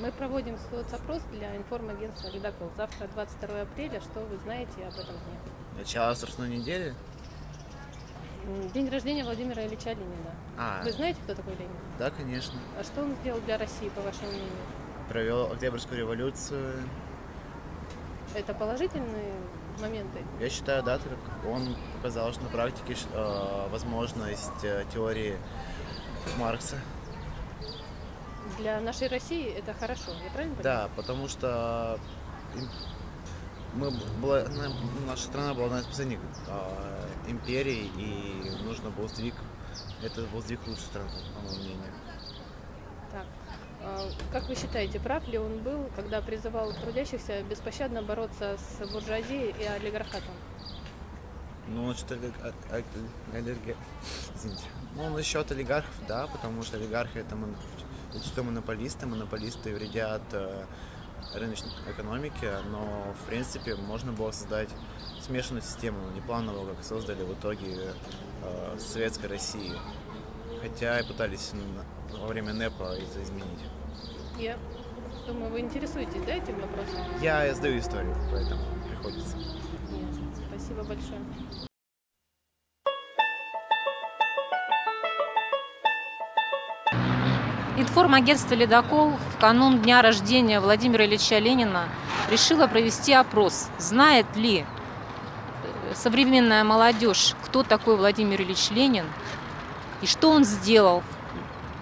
Мы проводим соцопрос для информагентства «Ледокол». Завтра, 22 апреля. Что вы знаете об этом дне? Начало страстной недели? День рождения Владимира Ильича Ленина. А, Вы знаете, кто такой Ленин? да, конечно. А что он сделал для России, по вашему мнению? Провел Октябрьскую революцию. Это положительные моменты? Я считаю, да, так он показал, что на практике э, возможность э, теории Маркса. Для нашей России это хорошо, я правильно понимаю? Да, потому что мы была, на- наша страна была одна из последних э, империй, и нужно был сдвиг. Это был сдвиг в лучшую сторону, по моему мнению. Так. а, Как вы считаете, прав ли он был, когда призывал трудящихся беспощадно бороться с буржуазией и олигархатом? Ну, насчет олиг- о- о- олига- Извините. Ну, насчет олигархов, да, потому что олигархи это зачастую монополисты, монополисты вредят э, рыночной экономике, но, в принципе, можно было создать смешанную систему, не плановую, как создали в итоге э, Советской России. Хотя и пытались во время НЭПа это изменить. Я думаю, вы интересуетесь, да, этим вопросом? Я сдаю историю, поэтому приходится. Ясно. Спасибо большое. Информагентство «Ледокол» в канун дня рождения Владимира Ильича Ленина решило провести опрос. Знает ли э, современная молодежь, кто такой Владимир Ильич Ленин и что он сделал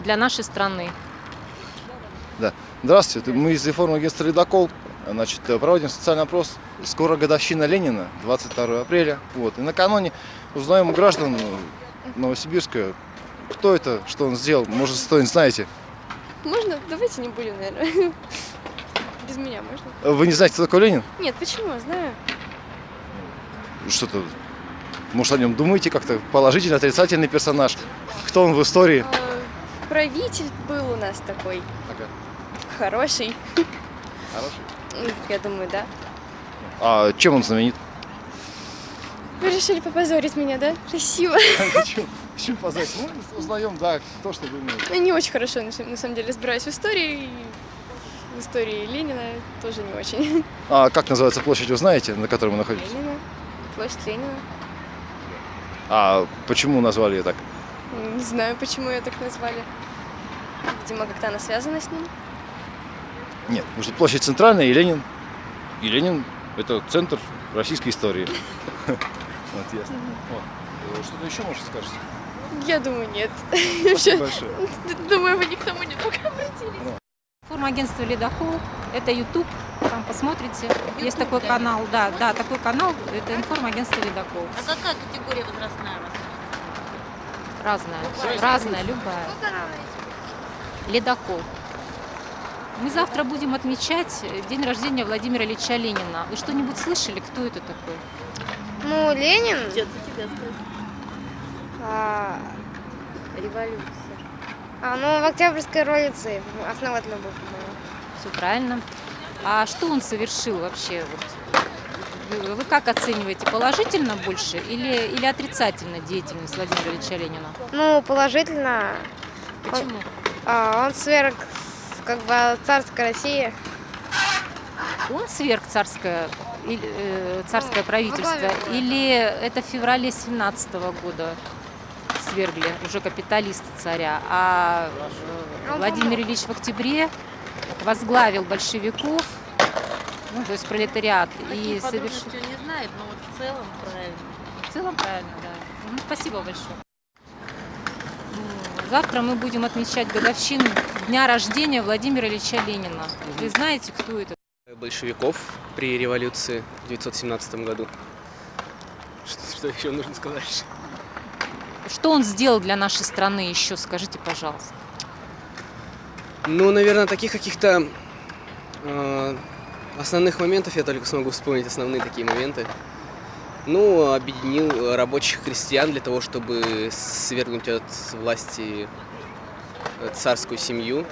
для нашей страны? Здравствуйте, мы из информагентства «Ледокол». Значит, проводим социальный опрос. Скоро годовщина Ленина, 22 апреля. Вот. И накануне узнаем у граждан Новосибирска, кто это, что он сделал. Может, что-нибудь знаете. Можно? Давайте не будем, наверное. Без меня можно? Вы не знаете, кто такой Ленин? Нет, почему? Знаю. Что-то, может, о нем думаете как-то? Положительный, отрицательный персонаж? Кто он в истории? А, Правитель был у нас такой. Хороший. Хороший. М, Я думаю, да. А чем он знаменит? Вы решили попозорить меня, да? Красиво. Чем позвать? Ну, узнаем, да, кто что думает. Я не очень хорошо, на самом- деле, разбираюсь в истории. В истории Ленина тоже не очень. А как называется площадь, вы знаете, на которой мы находимся? Ленина. Площадь Ленина. А почему назвали ее так? Не знаю, почему ее так назвали. Видимо, как-то она связана с ним. Нет, потому что площадь центральная и Ленин. И Ленин – это центр российской истории. Вот, ясно. Что-то еще, может, скажете? Я думаю, нет. Спасибо большое. Думаю, вы ни к тому не пока обратились. Информагентство «Ледокол» – это YouTube, там посмотрите. Есть такой канал, да, да, такой канал, это информагентство «Ледокол». А какая категория возрастная у вас? Разная, разная, любая. Ледокол. Мы завтра будем отмечать день рождения Владимира Ильича Ленина. Вы что-нибудь слышали, кто это такой? Ну, Ленин. Дед, за тебя спросил. А, Революция. а, ну, в Октябрьской революции основатель был. Все правильно. А что он совершил вообще? Вот? Вы, как оцениваете, положительно больше или, или отрицательно деятельность Владимира Ильича Ленина? Ну, положительно. Почему? А, он сверг как бы царской России. Он сверг царское, или, э, царское правительство? возглавил. Или это в феврале 17 года свергли уже капиталисты царя, а э, Он Владимир Ильич в октябре возглавил большевиков, ну, то есть пролетариат, и Такие совершил... не знает, но вот в целом правильно. В целом правильно, да. Мгм, Спасибо большое. М, Завтра мы будем отмечать годовщину дня рождения Владимира Ильича Ленина. Вы знаете, кто это? большевиков при революции в 1917 году. Что, что еще нужно сказать? Что он сделал для нашей страны еще, скажите, пожалуйста. Ну, наверное, таких каких-то э, основных моментов я только смогу вспомнить основные такие моменты. Ну, объединил рабочих крестьян для того, чтобы свергнуть от власти э, царскую семью.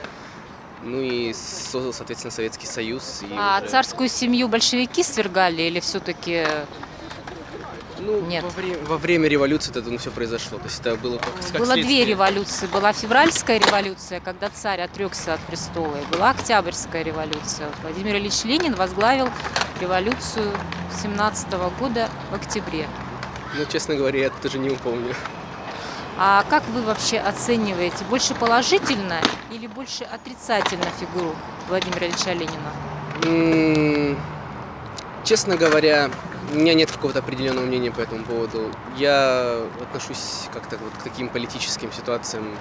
Ну и создал, соответственно, Советский Союз. И А уже- царскую семью большевики свергали или все-таки Ну, Нет. Во, вре- во время революции это все произошло. То есть это было как, как Было две следствие. революции. Была февральская революция, когда царь отрекся от престола, и была октябрьская революция. Владимир Ильич Ленин возглавил революцию 17 года в октябре. Ну, честно говоря, я тоже не помню. А как вы вообще оцениваете? Больше положительно или больше отрицательно фигуру Владимира Ильича Ленина? М, Честно говоря, у меня нет какого-то определенного мнения по этому поводу. Я отношусь как-то вот к таким политическим ситуациям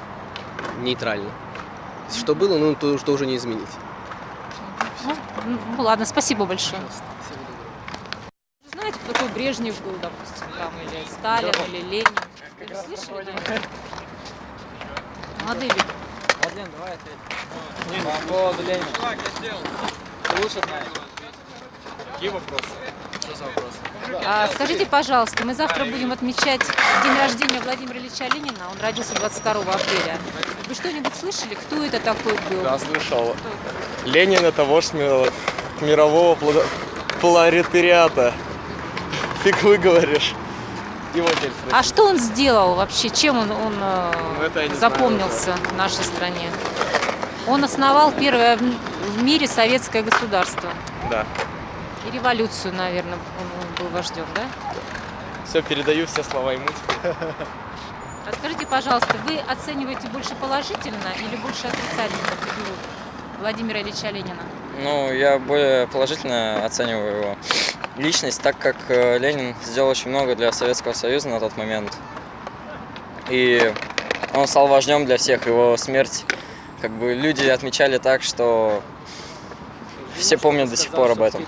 нейтрально. Что было, ну, то, что уже не изменить. Ну, ну, ладно, спасибо большое. Знаете, кто такой Брежнев был, допустим, там, или Сталин, или Ленин? Вы слышали? Молодые люди. Мадлен, давай ответь. По поводу Ленина. Ты лучше знаешь. Какие вопросы? А, скажите, пожалуйста, мы завтра будем отмечать день рождения Владимира Ильича Ленина. Он родился 22 апреля. Вы что-нибудь слышали, кто это такой был? Да, слышал. Кто? Ленин это вождь ми- мирового пролетариата. Фиг выговоришь. Его теперь А что он сделал вообще? Чем он, он э, Ну, запомнился в нашей стране? Он основал первое в мире советское государство. Да. И революцию, наверное, он был вождем, да? Все, передаю все слова ему. А скажите, пожалуйста, вы оцениваете больше положительно или больше отрицательно фигуру Владимира Ильича Ленина? Ну, я более положительно оцениваю его личность, так как э, Ленин сделал очень много для Советского Союза на тот момент. И он стал вождем для всех. Его смерть, как бы люди отмечали так, что все помнят до сих пор об этом.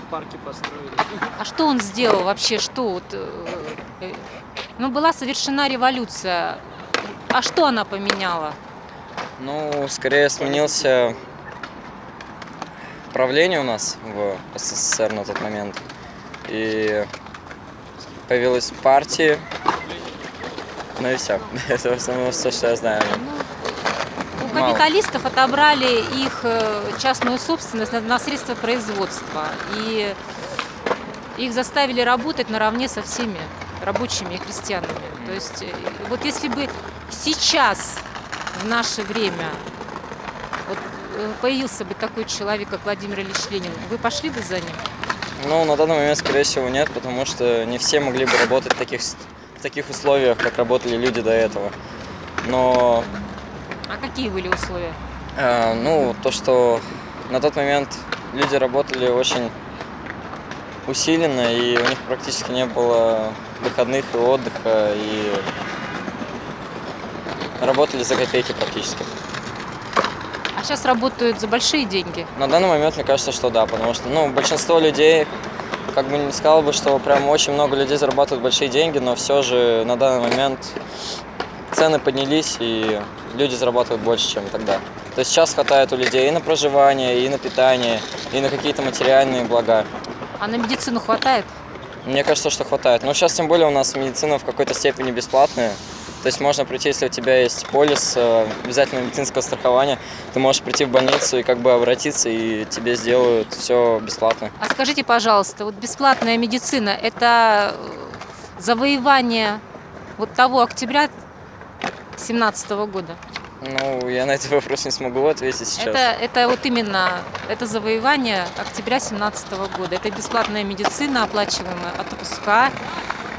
А что он сделал вообще? Что вот, э, э, ну, была совершена революция. А что она поменяла? Ну, скорее сменился правление у нас в СССР на тот момент. И появилась партия. Ну и все. Это в основном все, что я знаю. нем. У капиталистов отобрали их э, частную собственность на, средства производства. И их заставили работать наравне со всеми рабочими и крестьянами. То есть э, вот если бы сейчас, в наше время, вот, э, появился бы такой человек, как Владимир Ильич Ленин, вы пошли бы за ним? Ну, на данный момент, скорее всего, нет, потому что не все могли бы работать в таких, в таких условиях, как работали люди до этого. Но А какие были условия? Э, ну, то, что на тот момент люди работали очень усиленно, и у них практически не было выходных и отдыха, и работали за копейки практически. А сейчас работают за большие деньги. На данный момент мне кажется, что да, потому что ну, большинство людей, как бы не сказал бы, что прям очень много людей зарабатывают большие деньги, но все же на данный момент цены поднялись, и люди зарабатывают больше, чем тогда. То есть сейчас хватает у людей и на проживание, и на питание, и на какие-то материальные блага. А на медицину хватает? Мне кажется, что хватает. Но сейчас тем более у нас медицина в какой-то степени бесплатная. То есть можно прийти, если у тебя есть полис э, обязательного медицинского страхования, ты можешь прийти в больницу и как бы обратиться, и тебе сделают все бесплатно. А скажите, пожалуйста, вот бесплатная медицина – это э, завоевание вот того октября 17 года? Ну, я на этот вопрос не смогу ответить сейчас. Это, это вот именно, это завоевание октября 17 года. Это бесплатная медицина, оплачиваемая отпуска,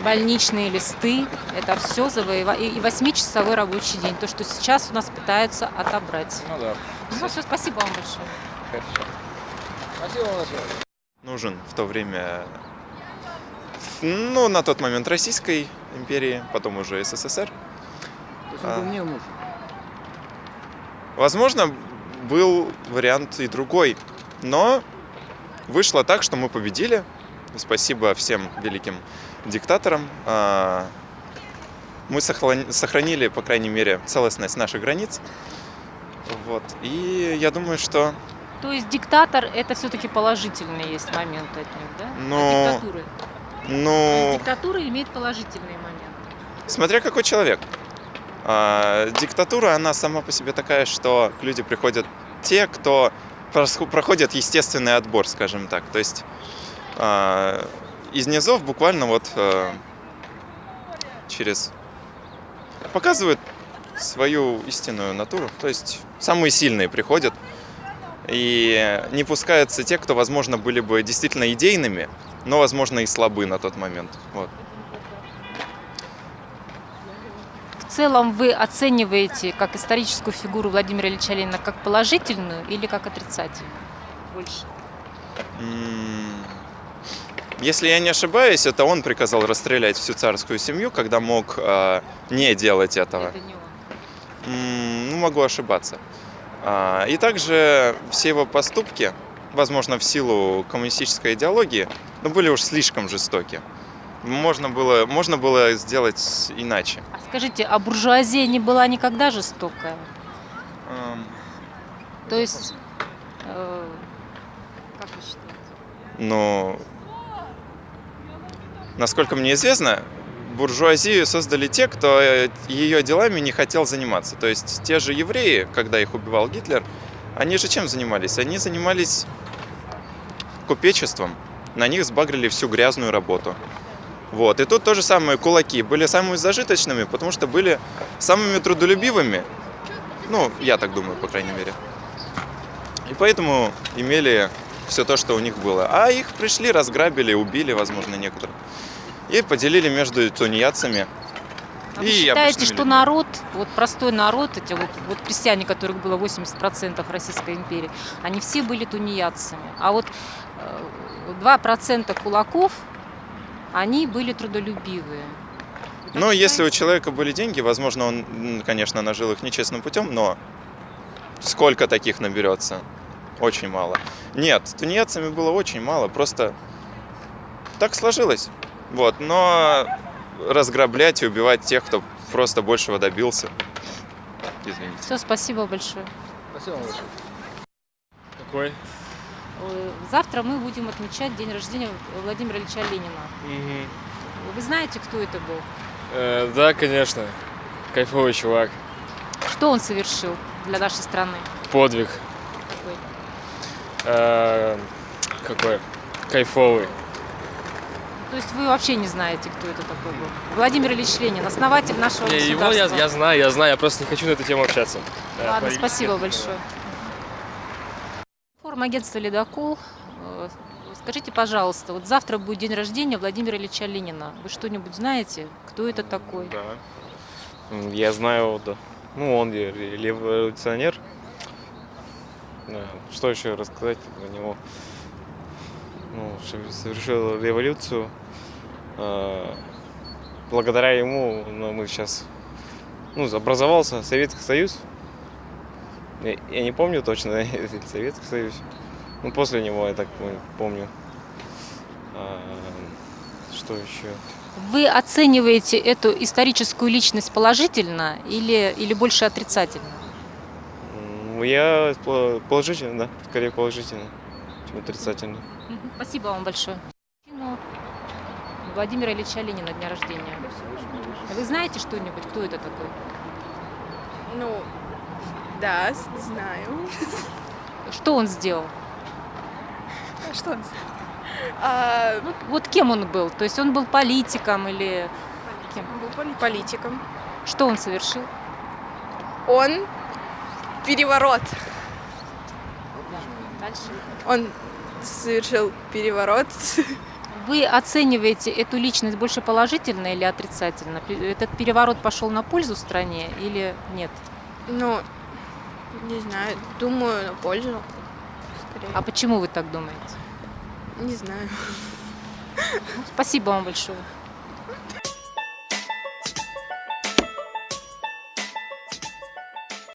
больничные листы. Это все завоевание. И восьмичасовой рабочий день. То, что сейчас у нас пытаются отобрать. Ну да. Ну все, спасибо вам большое. Хорошо. Спасибо большое. нужен в то время, ну, на тот момент Российской империи, потом уже СССР. Он был мне нужен. Возможно, был вариант и другой, но вышло так, что мы победили. Спасибо всем великим диктаторам. А, Мы сохрани- сохранили, по крайней мере, целостность наших границ. Вот. И я думаю, что То есть диктатор – это все-таки положительные есть моменты от них, да? Ну, От диктатуры. То ну, диктатура имеет положительные моменты. Смотря какой человек. А, диктатура, она сама по себе такая, что люди приходят те, кто проходят естественный отбор, скажем так. То есть а, из низов буквально вот а, через... показывают свою истинную натуру. То есть самые сильные приходят, и не пускаются те, кто, возможно, были бы действительно идейными, но, возможно, и слабы на тот момент. Вот. Целом вы оцениваете как историческую фигуру Владимира Ильича Ленина как положительную или как отрицательную? Больше. Если я не ошибаюсь, это он приказал расстрелять всю царскую семью, когда мог э, не делать этого. Это не он. Ну, могу ошибаться. А, И также все его поступки, возможно, в силу коммунистической идеологии, но были уж слишком жестоки. Можно было, можно было сделать иначе. А скажите, а буржуазия не была никогда жестокая? Эм, То есть, э, как вы считаете? Но, насколько мне известно, буржуазию создали те, кто э, ее делами не хотел заниматься. То есть те же евреи, когда их убивал Гитлер, они же чем занимались? Они занимались купечеством. На них сбагрили всю грязную работу. Вот. И тут то же самое кулаки были самыми зажиточными, потому что были самыми трудолюбивыми. Ну, я так думаю, по крайней мере. И поэтому имели все то, что у них было. А их пришли, разграбили, убили, возможно, некоторых. И поделили между тунеядцами. А вы и считаете, обычными что людьми. народ, вот простой народ, эти вот, вот крестьяне, которых было 80% в Российской империи, они все были тунеядцами. А вот э, 2% кулаков, они были трудолюбивые. Вы так Ну, если у человека были деньги, возможно, он, конечно, нажил их нечестным путем, но сколько таких наберется? Очень мало. Нет, с тунеядцами было очень мало, просто так сложилось. Вот, но разграблять и убивать тех, кто просто большего добился. Извините. Все, спасибо большое. Спасибо большое. Какой? Э, Завтра мы будем отмечать день рождения Владимира Ильича Ленина. Вы знаете, кто это был? Э, да, конечно. Кайфовый чувак. Что он совершил для нашей страны? Подвиг. Какой? Э, какой? Кайфовый. То есть вы вообще не знаете, кто это такой был? Владимир Ильич Ленин, основатель нашего Не, его я, государства. я знаю, я знаю, я просто не хочу на эту тему общаться. Да, Ладно, политики. спасибо большое. Агентства «Ледокол». Э, Скажите, пожалуйста, вот завтра будет день рождения Владимира Ильича Ленина. Вы что-нибудь знаете? Кто это такой? Да. Я знаю, да. Ну, он ре- ре- революционер. Да, Что еще рассказать про него? Ну, совершил революцию. А, Благодаря ему ну, мы сейчас ну, образовался Советский Союз. Я, я не помню точно, Советский Союз. Ну, после него, я так помню. А, Что еще? Вы оцениваете эту историческую личность положительно или, или больше отрицательно? М, Я по- положительно, да, скорее положительно, чем отрицательно. Спасибо вам большое. Ну, Владимира Ильича Ленина дня рождения. Вы знаете что-нибудь, кто это такой? Ну, да, знаю. Что он сделал? Что он? А, Вот, вот кем он был? То есть он был политиком или кем? был политиком. Что он совершил? Он переворот. Дальше. Он совершил переворот. Вы оцениваете эту личность больше положительно или отрицательно? Этот переворот пошел на пользу стране или нет? Ну, не знаю, думаю, на пользу. Скорее. А почему вы так думаете? Не знаю. Ну, спасибо вам большое.